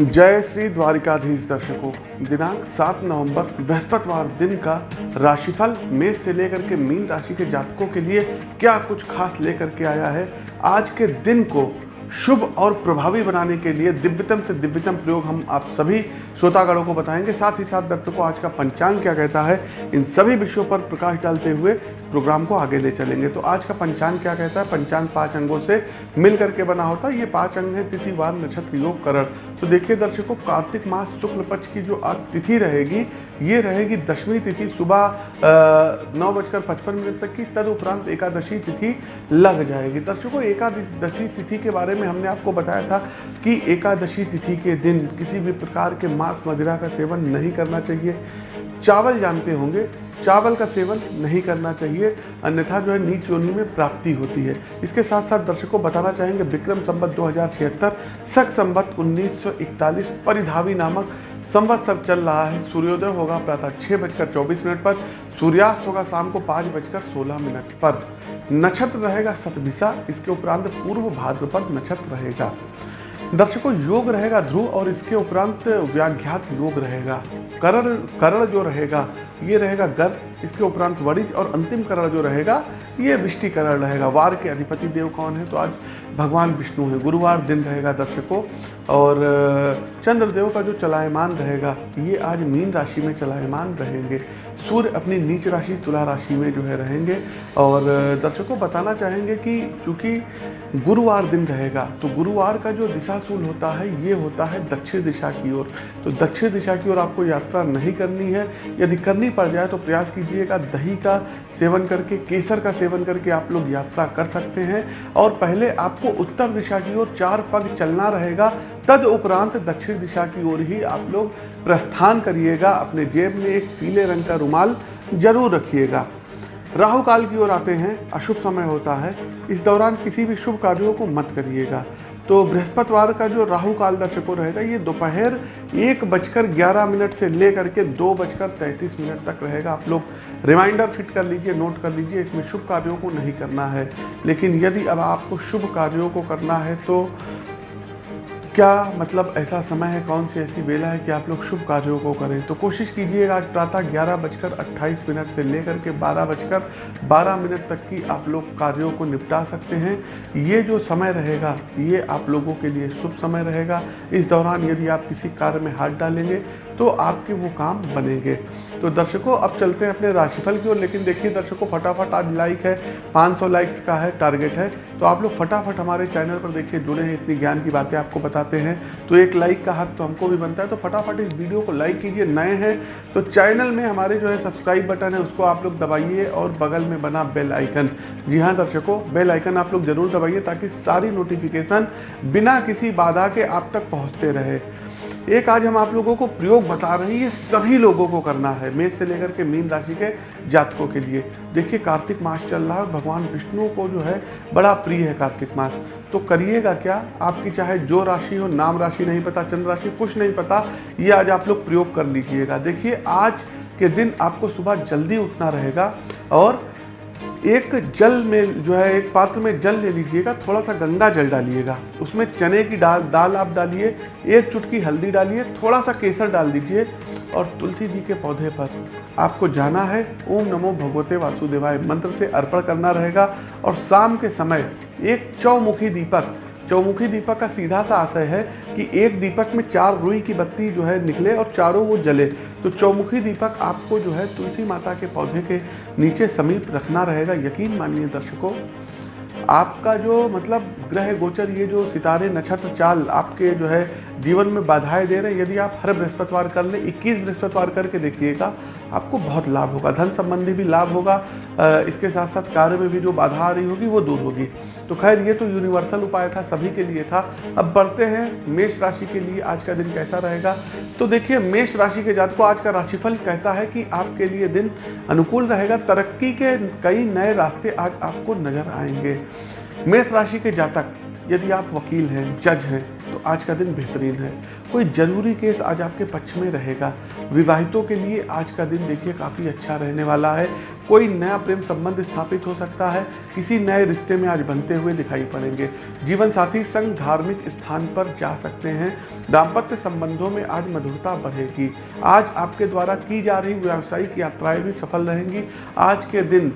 जय श्री द्वारिकाधीश दर्शकों, दिनांक 7 नवंबर, बृहस्पतिवार दिन का राशिफल मेष से लेकर के मीन राशि के जातकों के लिए क्या कुछ खास लेकर के आया है? आज के दिन को शुभ और प्रभावी बनाने के लिए दिव्यतम से दिव्यतम प्रयोग हम आप सभी श्रोतागणों को बताएँगे। साथ ही साथ दर्शकों, आज का पंचांग क्या कहता है, इन सभी विषयों पर प्रकाश डालते हुए प्रोग्राम को आगे ले चलेंगे। तो आज का पंचांग क्या कहता है? पंचांग पाँच अंगों से मिल करके बना होता है। ये पाँच अंग है, तिथि, वार, नक्षत्र, योग, करण। तो देखिए दर्शकों, कार्तिक मास शुक्ल पक्ष की जो आज तिथि रहेगी, ये रहेगी दशमी तिथि, सुबह नौ बजकर पचपन मिनट तक की। तदुपरांत एकादशी तिथि लग जाएगी। दर्शकों, एकादशी तिथि के बारे में हमने आपको बताया था कि एकादशी तिथि के दिन किसी भी प्रकार के मांस मदिरा का सेवन नहीं करना चाहिए। चावल जानते होंगे, चावल का सेवन नहीं करना चाहिए, अन्यथा जो है नीच योनि में प्राप्ति होती है। इसके साथ साथ दर्शकों बताना चाहेंगे, विक्रम संबत दो हज़ार छिहत्तर, सख संबत 1941 परिधावी नामक संवत्सर चल रहा है। सूर्योदय होगा प्रातः छः बजकर चौबीस मिनट पर, सूर्यास्त होगा शाम को पाँच बजकर सोलह मिनट पर। नक्षत्र रहेगा सतभिसा इसके उपरांत पूर्व भाद्रपद नक्षत्र रहेगा। दर्शकों योग रहेगा, ध्रुव, और इसके उपरांत व्याघ्यात योग रहेगा। करण करण जो रहेगा, ये रहेगा गर्भ, इसके उपरांत वरिज, और अंतिम करण जो रहेगा, ये विष्टिकरण रहेगा। वार के अधिपति देव कौन है? तो आज भगवान विष्णु है। गुरुवार दिन रहेगा दर्शकों और, चंद्रदेव का जो चलायमान रहेगा, ये आज मीन राशि में चलायमान रहेंगे। सूर्य अपनी नीच राशि, तुला राशि में जो है रहेंगे। और दर्शकों, बताना चाहेंगे कि चूँकि गुरुवार दिन रहेगा तो गुरुवार का जो दिशा सूल होता है, ये होता है दक्षिण दिशा की ओर। तो दक्षिण दिशा की ओर आपको यात्रा नहीं करनी है। यदि करनी पड़ जाए तो प्रयास कीजिएगा दही का सेवन करके, केसर का सेवन करके आप लोग यात्रा कर सकते हैं। और पहले आपको उत्तर दिशा की ओर चार पग चलना रहेगा, तद उपरांत दक्षिण दिशा की ओर ही आप लोग प्रस्थान करिएगा। अपने जेब में एक पीले रंग का रुमाल ज़रूर रखिएगा। राहु काल की ओर आते हैं, अशुभ समय होता है। इस दौरान किसी भी शुभ कार्यों को मत करिएगा। तो बृहस्पतिवार का जो राहु काल दर्शकों रहेगा, ये दोपहर एक बजकर ग्यारह मिनट से ले करके दो बजकर तैंतीस मिनट तक रहेगा। आप लोग रिमाइंडर फिट कर लीजिए नोट कर लीजिए, इसमें शुभ कार्यों को नहीं करना है। लेकिन यदि अब आपको शुभ कार्यों को करना है तो क्या मतलब ऐसा समय है? कौन सी ऐसी वेला है कि आप लोग शुभ कार्यों को करें? तो कोशिश कीजिएगा आज प्रातः ग्यारह बजकर अट्ठाईस मिनट से लेकर के बारह बजकर बारह मिनट तक की आप लोग कार्यों को निपटा सकते हैं। ये जो समय रहेगा, ये आप लोगों के लिए शुभ समय रहेगा। इस दौरान यदि आप किसी कार्य में हाथ डालेंगे तो आपके वो काम बनेंगे। तो दर्शकों, अब चलते हैं अपने राशिफल की ओर, लेकिन देखिए दर्शकों, फटाफट आज लाइक है 500 लाइक्स का है टारगेट है। तो आप लोग फटाफट हमारे चैनल पर देखिए, जुड़े हैं, इतनी ज्ञान की बातें आपको बताते हैं। तो एक लाइक का हक तो हमको भी बनता है तो फटाफट इस वीडियो को लाइक कीजिए, नए हैं। तो चैनल में हमारे जो है सब्सक्राइब बटन है, उसको आप लोग दबाइए और बगल में बना बेल आइकन जी हाँ दर्शकों बेल आइकन आप लोग ज़रूर दबाइए, ताकि सारी नोटिफिकेशन बिना किसी बाधा के आप तक पहुँचते रहे। एक आज हम आप लोगों को प्रयोग बता रहे हैं, ये सभी लोगों को करना है, मेष से लेकर के मीन राशि के जातकों के लिए। देखिए, कार्तिक मास चल रहा है भगवान विष्णु को जो है, बड़ा प्रिय है कार्तिक मास। तो करिएगा क्या? आपकी चाहे जो राशि हो, नाम राशि नहीं पता, चंद्र राशि, कुछ नहीं पता, ये आज आप लोग प्रयोग कर लीजिएगा। देखिए, आज के दिन आपको सुबह जल्दी उठना रहेगा और एक जल में जो है, एक पात्र में जल ले लीजिएगा थोड़ा सा गंगा जल डालिएगा। उसमें चने की दाल दाल आप डालिए, एक चुटकी हल्दी डालिए थोड़ा सा केसर डाल दीजिए और तुलसी जी के पौधे पर आपको जाना है। ओम नमो भगवते वासुदेवाय। मंत्र से अर्पण करना रहेगा और शाम के समय एक चौमुखी दीपक चौमुखी दीपक का सीधा सा आशय है कि एक दीपक में चार रुई की बत्ती जो है निकले और चारों वो जले। तो चौमुखी दीपक आपको जो है तुलसी माता के पौधे के नीचे समीप रखना रहेगा। यकीन मानिए दर्शकों, आपका जो मतलब ग्रह गोचर, ये जो सितारे, नक्षत्र, चाल आपके जो है जीवन में बाधाएँ दे रहे हैं। यदि आप हर बृहस्पतिवार कर लें 21 बृहस्पतिवार करके देखिएगा आपको बहुत लाभ होगा। धन संबंधी भी लाभ होगा। इसके साथ साथ कार्य में भी जो बाधा आ रही होगी, वो दूर होगी। तो खैर, ये तो यूनिवर्सल उपाय था, सभी के लिए था। अब बढ़ते हैं मेष राशि के लिए। आज का दिन कैसा रहेगा? तो देखिए, मेष राशि के जात को आज का राशिफल कहता है कि आपके लिए दिन अनुकूल रहेगा। तरक्की के कई नए रास्ते आज आपको नज़र आएँगे। मेष राशि के जातक, यदि आप वकील हैं, जज हैं आज का दिन बेहतरीन है। कोई ज़रूरी केस आज आपके पक्ष में रहेगा। विवाहितों के लिए आज का दिन देखिए काफ़ी अच्छा रहने वाला है। कोई नया प्रेम संबंध स्थापित हो सकता है। किसी नए रिश्ते में आज बनते हुए दिखाई पड़ेंगे। जीवन साथी संग धार्मिक स्थान पर जा सकते हैं। दाम्पत्य संबंधों में आज मधुरता बढ़ेगी। आज आपके द्वारा की जा रही व्यावसायिक यात्राएँ भी सफल रहेंगी। आज के दिन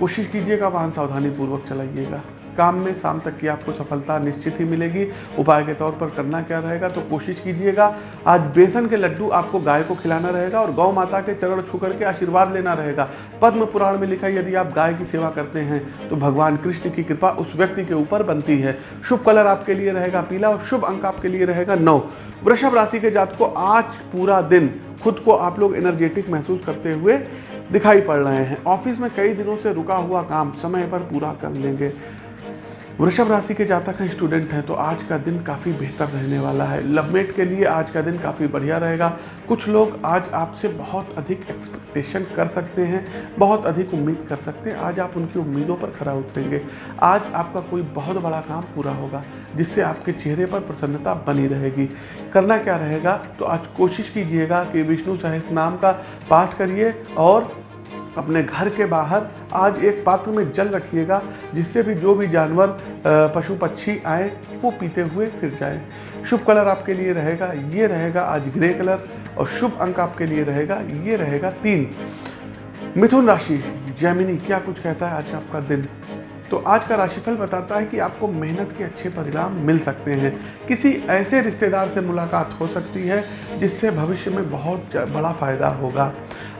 कोशिश कीजिएगा वाहन सावधानी पूर्वक चलाइएगा। काम में शाम तक की आपको सफलता निश्चित ही मिलेगी। उपाय के तौर पर करना क्या रहेगा तो कोशिश कीजिएगा। आज बेसन के लड्डू आपको गाय को खिलाना रहेगा और गौ माता के चरण छू करके आशीर्वाद लेना रहेगा। पद्म पुराण में लिखा यदि आप गाय की सेवा करते हैं तो भगवान कृष्ण की कृपा उस व्यक्ति के ऊपर बनती है। शुभ कलर आपके लिए रहेगा पीला और शुभ अंक आपके लिए रहेगा नौ। वृषभ राशि के जात को आज पूरा दिन खुद को आप लोग एनर्जेटिक महसूस करते हुए दिखाई पड़ रहे हैं। ऑफ़िस में कई दिनों से रुका हुआ काम, समय पर पूरा कर लेंगे। वृषभ राशि के जातक हैं स्टूडेंट हैं तो आज का दिन काफ़ी बेहतर रहने वाला है। लवमेट के लिए आज का दिन काफ़ी बढ़िया रहेगा। कुछ लोग आज आपसे बहुत अधिक एक्सपेक्टेशन कर सकते हैं, बहुत अधिक उम्मीद कर सकते हैं। आज आप उनकी उम्मीदों पर खरा उतरेंगे। आज आपका कोई बहुत बड़ा काम पूरा होगा, जिससे आपके चेहरे पर प्रसन्नता बनी रहेगी। करना क्या रहेगा? तो आज कोशिश कीजिएगा कि विष्णु सहस नाम का पाठ करिए और अपने घर के बाहर आज एक पात्र में जल रखिएगा, जिससे भी जो भी जानवर पशु पक्षी आए, वो पीते हुए फिर जाए। शुभ कलर आपके लिए रहेगा, ये रहेगा आज ग्रे कलर, और शुभ अंक आपके लिए रहेगा, ये रहेगा तीन। मिथुन राशि, जैमिनी, क्या कुछ कहता है आज आपका दिन? तो आज का राशिफल बताता है कि आपको मेहनत के अच्छे परिणाम मिल सकते हैं। किसी ऐसे रिश्तेदार से मुलाकात हो सकती है, जिससे भविष्य में बहुत बड़ा फ़ायदा होगा।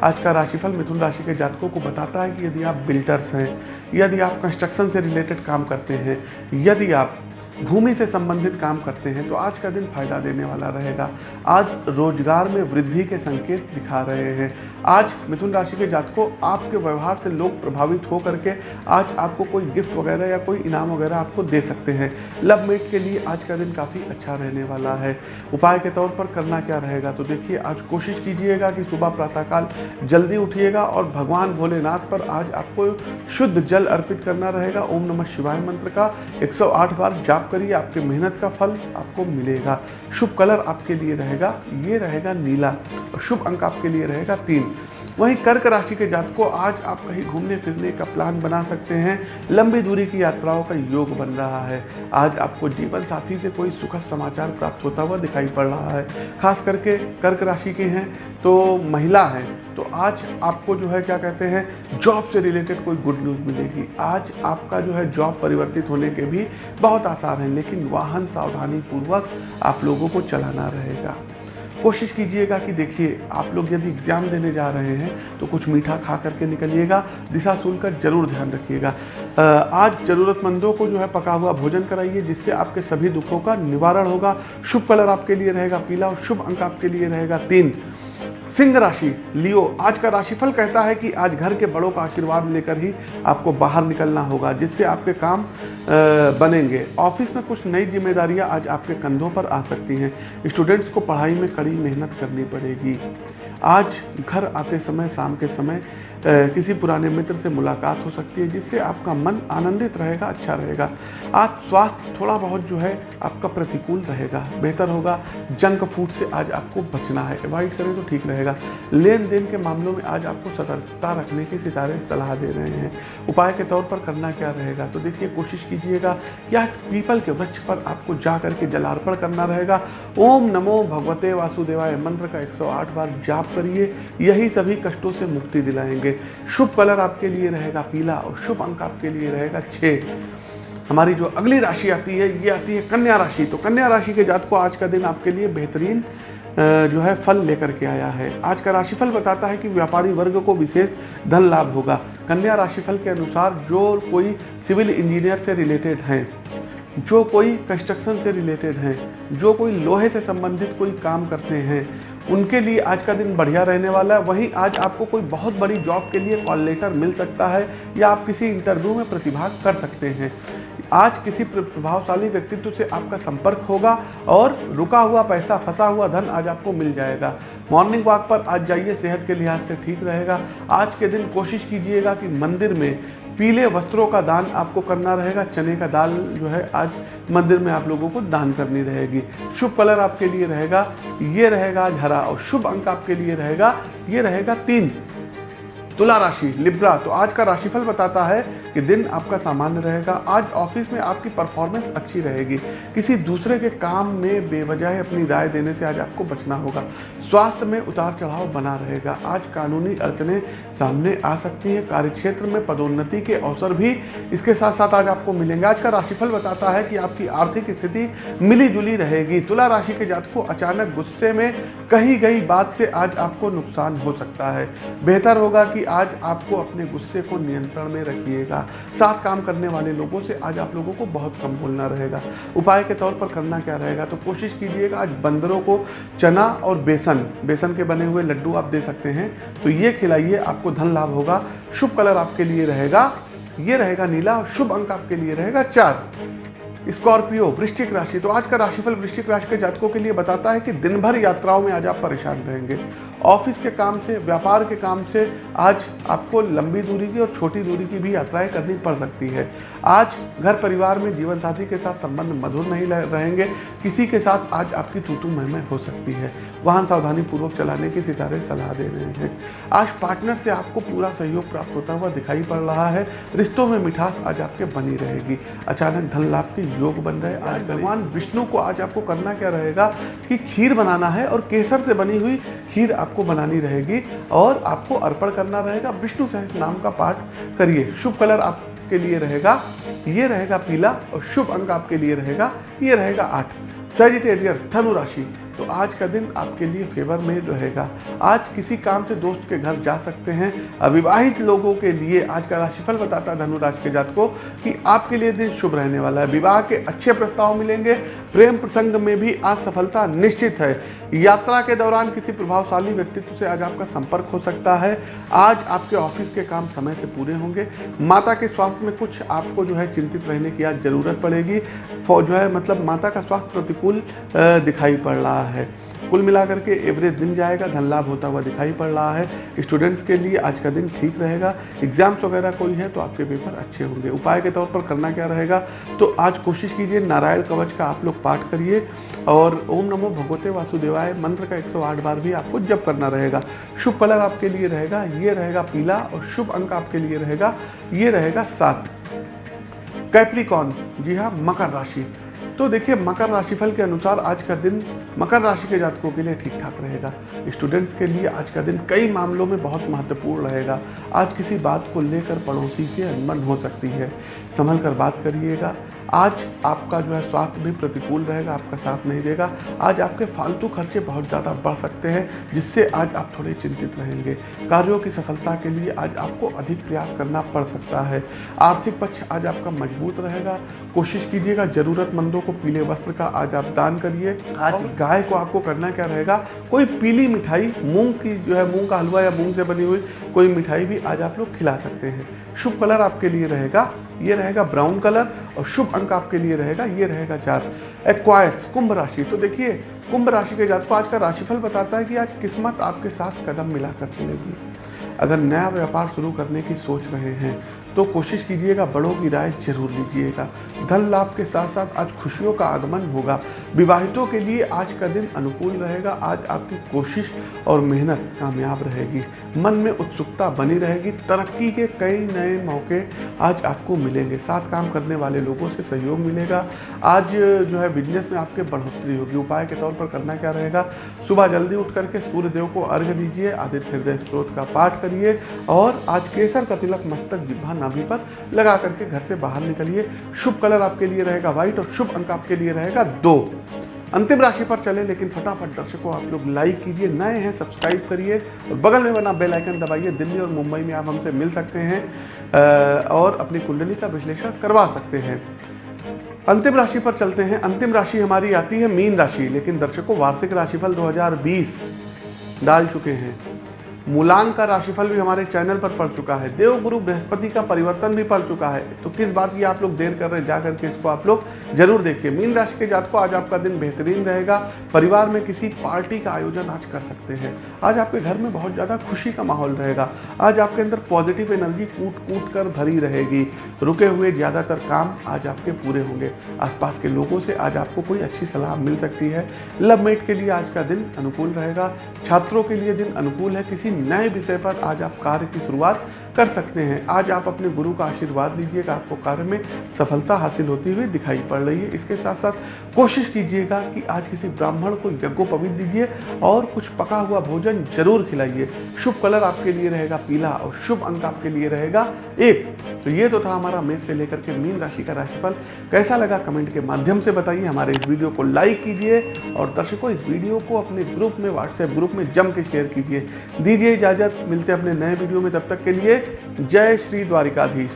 आज का राशिफल मिथुन राशि के जातकों को बताता है कि यदि आप बिल्डर्स हैं, यदि आप कंस्ट्रक्शन से रिलेटेड काम करते हैं, यदि आप भूमि से संबंधित काम करते हैं तो आज का दिन फ़ायदा देने वाला रहेगा। आज रोज़गार में वृद्धि के संकेत दिखा रहे हैं। आज मिथुन राशि के जातकों, आपके व्यवहार से लोग प्रभावित हो करके आज आपको कोई गिफ्ट वगैरह या कोई इनाम वगैरह आपको दे सकते हैं। लव मेट के लिए आज का दिन काफ़ी अच्छा रहने वाला है। उपाय के तौर पर करना क्या रहेगा तो देखिए, आज कोशिश कीजिएगा कि सुबह प्रातःकाल जल्दी उठिएगा और भगवान भोलेनाथ पर आज आपको शुद्ध जल अर्पित करना रहेगा। ओम नमः शिवाय मंत्र का 108 बार जाप करिए, आपके मेहनत का फल आपको मिलेगा। शुभ कलर आपके लिए रहेगा, ये रहेगा नीला। और शुभ अंक आपके लिए रहेगा तीन। वहीं कर्क राशि के जातकों, आज आप कहीं घूमने, फिरने का प्लान बना सकते हैं। लंबी दूरी की यात्राओं का योग बन रहा है। आज आपको जीवन साथी से कोई सुखद समाचार प्राप्त होता हुआ दिखाई पड़ रहा है। खास करके कर्क राशि के हैं तो महिला हैं तो आज आपको जो है, क्या कहते हैं जॉब से रिलेटेड कोई गुड न्यूज़ मिलेगी। आज आपका जो है जॉब परिवर्तित होने के भी बहुत आसार हैं, लेकिन वाहन सावधानी पूर्वक आप लोगों को चलाना रहेगा। कोशिश कीजिएगा कि देखिए, आप लोग यदि एग्ज़ाम देने जा रहे हैं तो कुछ मीठा खा करके निकलिएगा, दिशा का ज़रूर ध्यान रखिएगा। आज ज़रूरतमंदों को जो है पका हुआ भोजन कराइए, जिससे आपके सभी दुखों का निवारण होगा। शुभ कलर आपके लिए रहेगा पीला और शुभ अंक आपके लिए रहेगा तीन। सिंह राशि, लियो, आज का राशिफल कहता है कि आज घर के बड़ों का आशीर्वाद लेकर ही आपको बाहर निकलना होगा, जिससे आपके काम बनेंगे। ऑफ़िस में कुछ नई जिम्मेदारियाँ आज आपके कंधों पर आ सकती हैं। स्टूडेंट्स को पढ़ाई में कड़ी मेहनत करनी पड़ेगी। आज घर आते समय, शाम के समय किसी पुराने मित्र से मुलाकात हो सकती है, जिससे आपका मन आनंदित रहेगा अच्छा रहेगा। आज स्वास्थ्य थोड़ा बहुत जो है, आपका प्रतिकूल रहेगा, बेहतर होगा। जंक फ़ूड से आज आपको बचना है, अवॉइड करें तो ठीक रहेगा। लेन देन के मामलों में आज आपको सतर्कता रखने की सितारे सलाह दे रहे हैं। उपाय के तौर पर करना क्या रहेगा? तो देखिए, कोशिश कीजिएगा या पीपल के वृक्ष पर आपको जा करके जलार्पण करना रहेगा। ओम नमो भगवते वासुदेवाय, मंत्र का 108 बार जाप करिए। यही सभी कष्टों से मुक्ति दिलाएँगे। रखेंगे। शुभ कलर आपके लिए रहेगा पीला और शुभ अंक आपके लिए रहेगा छः हमारी जो अगली राशि आती है, ये आती है कन्या राशि। तो कन्या राशि के जात को आज का दिन आपके लिए बेहतरीन जो है फल लेकर के आया है। आज का राशिफल बताता है कि व्यापारी वर्ग को विशेष धन लाभ होगा। कन्या राशिफल के अनुसार जो कोई सिविल इंजीनियर से रिलेटेड हैं, जो कोई कंस्ट्रक्शन से रिलेटेड हैं, जो कोई लोहे से संबंधित कोई काम करते हैं उनके लिए आज का दिन बढ़िया रहने वाला है। वहीं आज आपको कोई बहुत बड़ी जॉब के लिए कॉल लेटर मिल सकता है या आप किसी इंटरव्यू में प्रतिभाग कर सकते हैं। आज किसी प्रभावशाली व्यक्तित्व से आपका संपर्क होगा और रुका हुआ पैसा, फंसा हुआ धन आज आपको मिल जाएगा। मॉर्निंग वॉक पर आज जाइए, सेहत के लिहाज से ठीक रहेगा। आज के दिन कोशिश कीजिएगा कि मंदिर में पीले वस्त्रों का दान आपको करना रहेगा, चने का दाल जो है आज मंदिर में आप लोगों को दान करनी रहेगी। शुभ कलर आपके लिए रहेगा, ये रहेगा आज हरा और शुभ अंक आपके लिए रहेगा, ये रहेगा तीन। तुला राशि, लिब्रा। तो आज का राशिफल बताता है कि दिन आपका सामान्य रहेगा। आज ऑफ़िस में आपकी परफॉर्मेंस अच्छी रहेगी। किसी दूसरे के काम में बेवजह अपनी राय देने से आज आपको बचना होगा। स्वास्थ्य में उतार चढ़ाव बना रहेगा। आज कानूनी अड़चने सामने आ सकती हैं। कार्यक्षेत्र में पदोन्नति के अवसर भी इसके साथ साथ आज आपको मिलेंगे। आज का राशिफल बताता है कि आपकी आर्थिक स्थिति मिली जुली रहेगी। तुला राशि के जात अचानक गुस्से में कही गई बात से आज आपको नुकसान हो सकता है। बेहतर होगा कि आज आपको अपने गुस्से को नियंत्रण में रखिएगा। साथ काम करने वाले लोगों से आज आप लोगों को बहुत कम बोलना रहेगा। उपाय के तौर पर करना क्या रहेगा? तो कोशिश कीजिएगा आज बंदरों को चना और बेसन बेसन के बने हुए लड्डू आप दे सकते हैं। तो ये खिलाइए, आपको धन लाभ होगा। शुभ कलर आपके लिए रहेगा, ये रहेगा नीला और शुभ अंक आपके लिए रहेगा चार। स्कॉर्पियो, वृश्चिक राशि तो आज का राशिफल वृश्चिक राशि के जातकों के लिए बताता है कि दिन भर यात्राओं में आज आप परेशान रहेंगे। ऑफ़िस के काम से, व्यापार के काम से आज आपको लंबी दूरी की और छोटी दूरी की भी यात्राएँ करनी पड़ सकती है। आज घर परिवार में जीवन साथी के साथ संबंध मधुर नहीं रहेंगे। किसी के साथ आज आपकी तूतू महमय हो सकती है। वाहन सावधानी पूर्वक चलाने की सितारे सलाह दे रहे हैं। आज पार्टनर से आपको पूरा सहयोग प्राप्त होता हुआ दिखाई पड़ रहा है। रिश्तों में मिठास आज आपके बनी रहेगी। अचानक धन लाभ के योग बन रहे आज भगवान विष्णु को आज आपको करना क्या रहेगा कि खीर बनाना है और केसर से बनी हुई खीर आपको बनानी रहेगी और आपको अर्पण करना रहेगा। विष्णु सहस नाम का पाठ करिए। शुभ कलर आपके लिए रहेगा। ये रहेगा पीला और शुभ अंक आपके लिए रहेगा। ये रहेगा आठ। सेजिटेरियर धनु राशि। तो आज का दिन आपके लिए फेवर में रहेगा। आज किसी काम से दोस्त के घर जा सकते हैं। अविवाहित लोगों के लिए आज का राशिफल बताता है धनु राशि के जात को कि आपके लिए दिन शुभ रहने वाला है। विवाह के अच्छे प्रस्ताव मिलेंगे। प्रेम प्रसंग में भी आज सफलता निश्चित है। यात्रा के दौरान किसी प्रभावशाली व्यक्तित्व से आज आपका संपर्क हो सकता है। आज आपके ऑफ़िस के काम समय से पूरे होंगे। माता के स्वास्थ्य में कुछ आपको जो है चिंतित रहने की आज ज़रूरत पड़ेगी। जो है मतलब माता का स्वास्थ्य प्रतिकूल दिखाई पड़ रहा है। कुल मिलाकर के एवरेज दिन जाएगा, धन लाभ होता हुआ दिखाई पड़ रहा है। स्टूडेंट्स के लिए आज का दिन ठीक रहेगा। एग्ज़ाम्स वगैरह कोई है तो आपके पेपर अच्छे होंगे। उपाय के तौर पर करना क्या रहेगा? तो आज कोशिश कीजिए नारायण कवच का आप लोग पाठ करिए और ओम नमो भगवते वासुदेवाय मंत्र का 108 बार भी आपको जप करना रहेगा। शुभ कलर आपके लिए रहेगा, ये रहेगा पीला और शुभ अंक आपके लिए रहेगा, ये रहेगा सात। कैप्रिकॉन जी हाँ मकर राशि। तो देखिए, मकर राशिफल के अनुसार आज का दिन मकर राशि के जातकों के लिए ठीक ठाक रहेगा। स्टूडेंट्स के लिए आज का दिन कई मामलों में बहुत महत्वपूर्ण रहेगा। आज किसी बात को लेकर पड़ोसी से अनबन हो सकती है। संभल कर बात करिएगा। आज आपका जो है स्वास्थ्य भी प्रतिकूल रहेगा आपका साथ नहीं देगा। आज आपके फालतू खर्चे बहुत ज़्यादा बढ़ सकते हैं जिससे आज आप थोड़े चिंतित रहेंगे। कार्यों की सफलता के लिए आज आपको अधिक प्रयास करना पड़ सकता है। आर्थिक पक्ष आज आपका मज़बूत रहेगा। कोशिश कीजिएगा ज़रूरतमंदों को पीले वस्त्र का आज आप दान करिए। आज गाय को आपको करना क्या रहेगा? कोई पीली मिठाई मूंग की जो है मूंग का हलवा या मूंग से बनी हुई कोई मिठाई भी आज आप लोग खिला सकते हैं। शुभ कलर आपके लिए रहेगा। ये रहेगा ब्राउन कलर और शुभ अंक आपके लिए रहेगा, ये रहेगा चार। एक्वायर्स कुंभ राशि। तो देखिए, कुंभ राशि के जातकों, आज का राशिफल बताता है कि आज किस्मत आपके साथ कदम मिला कर चलेगी। अगर नया व्यापार शुरू करने की सोच रहे हैं तो कोशिश कीजिएगा, बड़ों की राय ज़रूर लीजिएगा। धन लाभ के साथ साथ आज खुशियों का आगमन होगा। विवाहितों के लिए आज का दिन अनुकूल रहेगा। आज आपकी कोशिश और मेहनत कामयाब रहेगी। मन में उत्सुकता बनी रहेगी। तरक्की के कई नए मौके आज आपको मिलेंगे। साथ काम करने वाले लोगों से सहयोग मिलेगा। आज जो है बिज़नेस में आपके बढ़ोतरी होगी। उपाय के तौर पर करना क्या रहेगा? सुबह जल्दी उठ करके सूर्य देव को अर्घ दीजिए। आदित्य हृदय स्त्रोत का पाठ करिए। और आज केसर का तिलक मस्तक जिब्भा नाभि पर लगा करके घर से बाहर निकलिए। शुभ कलर आपके लिए रहेगा व्हाइट और शुभ अंक आपके लिए रहेगा दो। अंतिम राशि पर चले, लेकिन फटाफट दर्शकों, आप लोग लाइक कीजिए, नए हैं सब्सक्राइब करिए और बगल में बना बेल आइकन दबाइए, दिल्ली और मुंबई में आप हमसे मिल सकते हैं और अपनी कुंडली का विश्लेषण करवा सकते हैं। अंतिम राशि पर चलते हैं। अंतिम राशि हमारी आती है मीन राशि, लेकिन दर्शकों, वार्षिक राशिफल 2020 डाल चुके हैं। मूलांक का राशिफल भी हमारे चैनल पर पड़ चुका है। देव गुरु बृहस्पति का परिवर्तन भी पड़ चुका है। तो किस बात की आप लोग देर कर रहे हैं? जा करके इसको आप लोग ज़रूर देखिए। मीन राशि के जात को आज आपका दिन बेहतरीन रहेगा। परिवार में किसी पार्टी का आयोजन आज कर सकते हैं। आज आपके घर में बहुत ज़्यादा खुशी का माहौल रहेगा। आज आपके अंदर पॉजिटिव एनर्जी कूट कूट कर भरी रहेगी। रुके हुए ज़्यादातर काम आज आपके पूरे होंगे। आसपास के लोगों से आज आपको कोई अच्छी सलाह मिल सकती है। लव मेट के लिए आज का दिन अनुकूल रहेगा। छात्रों के लिए दिन अनुकूल है। किसी नए विषय पर आज आप कार्य की शुरुआत कर सकते हैं। आज आप अपने गुरु का आशीर्वाद लीजिएगा। आपको कार्य में सफलता हासिल होती हुई दिखाई पड़ रही है। इसके साथ साथ कोशिश कीजिएगा कि आज किसी ब्राह्मण को यज्ञोपवीत दीजिए और कुछ पका हुआ भोजन ज़रूर खिलाइए। शुभ कलर आपके लिए रहेगा पीला और शुभ अंक आपके लिए रहेगा एक। तो ये तो था हमारा मेष से लेकर के मीन राशि का राशिफल। कैसा लगा कमेंट के माध्यम से बताइए। हमारे इस वीडियो को लाइक कीजिए और दर्शकों, इस वीडियो को अपने ग्रुप में, व्हाट्सएप ग्रुप में जम के शेयर कीजिए। दीजिए इजाज़त। मिलते अपने नए वीडियो में। तब तक के लिए जय श्री द्वारिकाधीश।